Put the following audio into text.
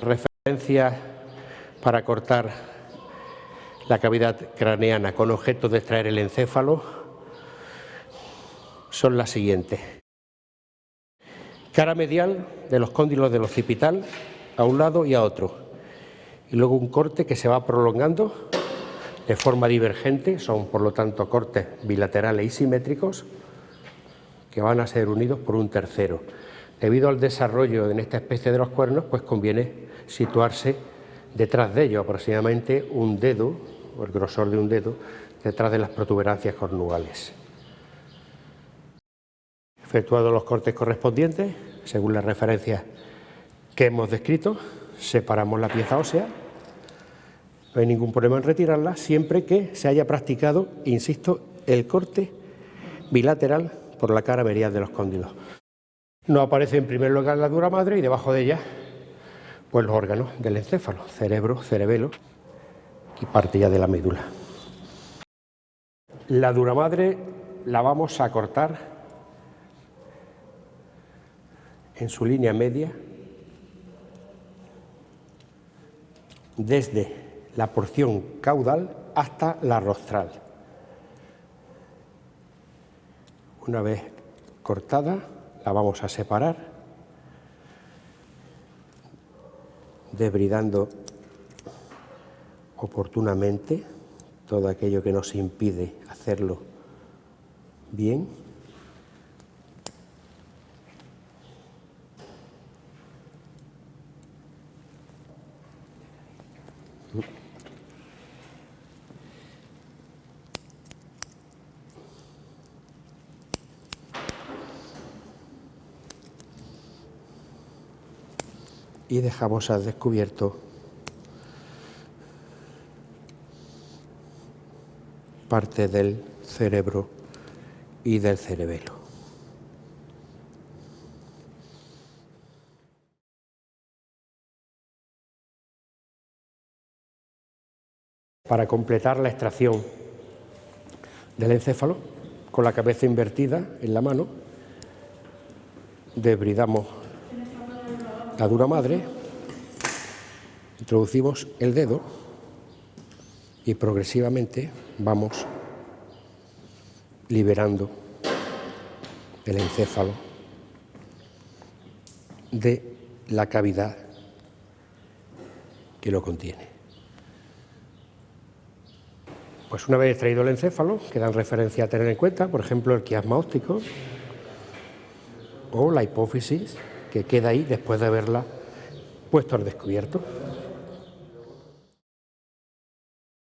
Referencias para cortar la cavidad craneana con objeto de extraer el encéfalo son las siguientes. Cara medial de los cóndilos del occipital a un lado y a otro. Y luego un corte que se va prolongando de forma divergente, son por lo tanto cortes bilaterales y simétricos que van a ser unidos por un tercero. Debido al desarrollo en esta especie de los cuernos, pues conviene situarse detrás de ellos, aproximadamente un dedo, o el grosor de un dedo, detrás de las protuberancias cornuales. Efectuados los cortes correspondientes, según las referencias que hemos descrito, separamos la pieza ósea no hay ningún problema en retirarla siempre que se haya practicado, insisto, el corte bilateral por la cara medial de los cóndilos. No aparece en primer lugar la dura madre y debajo de ella pues los órganos del encéfalo, cerebro, cerebelo y parte ya de la médula. La dura madre la vamos a cortar en su línea media desde la porción caudal hasta la rostral. Una vez cortada, la vamos a separar, debridando oportunamente todo aquello que nos impide hacerlo bien. Y dejamos al descubierto parte del cerebro y del cerebelo. Para completar la extracción del encéfalo, con la cabeza invertida en la mano, debridamos la dura madre, introducimos el dedo y progresivamente vamos liberando el encéfalo de la cavidad que lo contiene. Pues una vez extraído el encéfalo, quedan referencias a tener en cuenta, por ejemplo, el quiasma óptico o la hipófisis que queda ahí después de haberla puesto al descubierto.